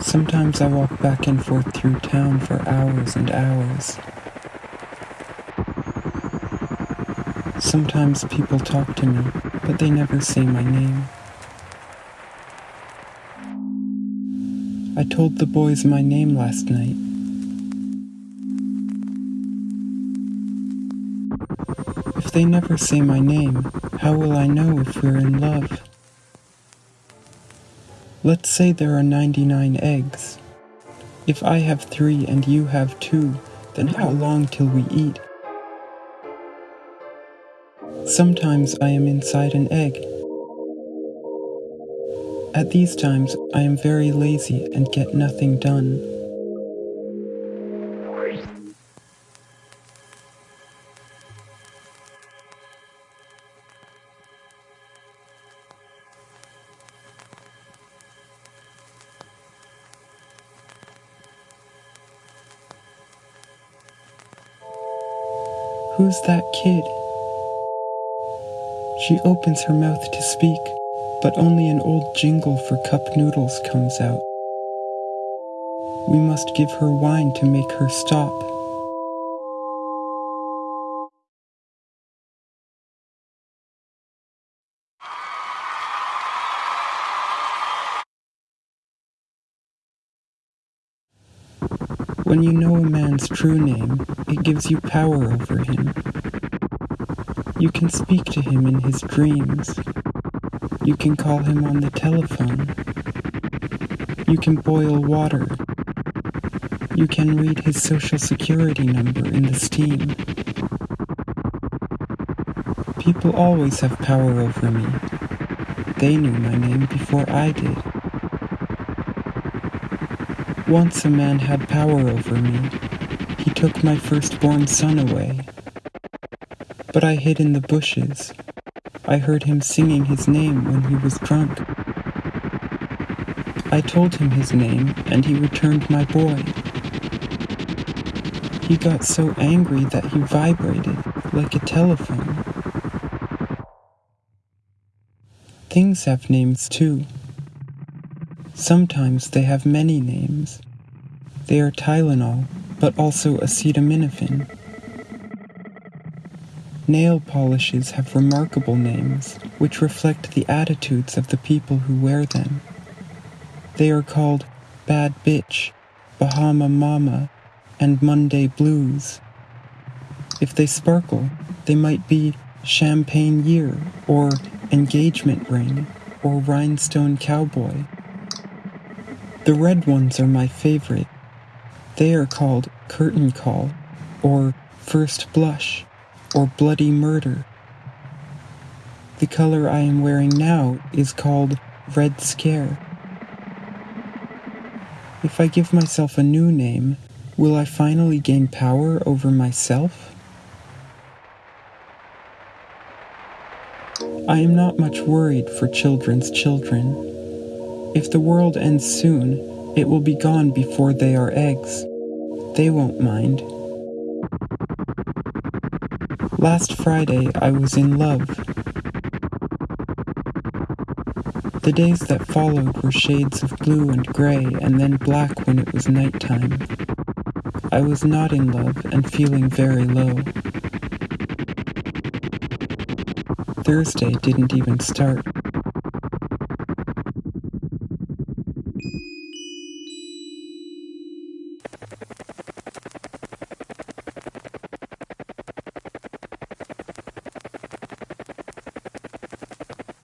Sometimes I walk back and forth through town for hours and hours. Sometimes people talk to me, but they never say my name. I told the boys my name last night. If they never say my name, how will I know if we're in love? Let's say there are 99 eggs. If I have three and you have two, then how long till we eat? Sometimes I am inside an egg. At these times, I am very lazy and get nothing done. Who's that kid? She opens her mouth to speak, but only an old jingle for cup noodles comes out. We must give her wine to make her stop. When you know a man's true name, it gives you power over him. You can speak to him in his dreams. You can call him on the telephone. You can boil water. You can read his social security number in the steam. People always have power over me. They knew my name before I did. Once a man had power over me. He took my firstborn son away. But I hid in the bushes. I heard him singing his name when he was drunk. I told him his name, and he returned my boy. He got so angry that he vibrated like a telephone. Things have names too. Sometimes they have many names. They are Tylenol, but also acetaminophen. Nail polishes have remarkable names, which reflect the attitudes of the people who wear them. They are called Bad Bitch, Bahama Mama, and Monday Blues. If they sparkle, they might be Champagne Year, or Engagement Ring, or Rhinestone Cowboy. The red ones are my favorite. They are called Curtain Call, or First Blush, or Bloody Murder. The color I am wearing now is called Red Scare. If I give myself a new name, will I finally gain power over myself? I am not much worried for children's children. If the world ends soon, it will be gone before they are eggs. They won't mind. Last Friday, I was in love. The days that followed were shades of blue and gray and then black when it was nighttime. I was not in love and feeling very low. Thursday didn't even start.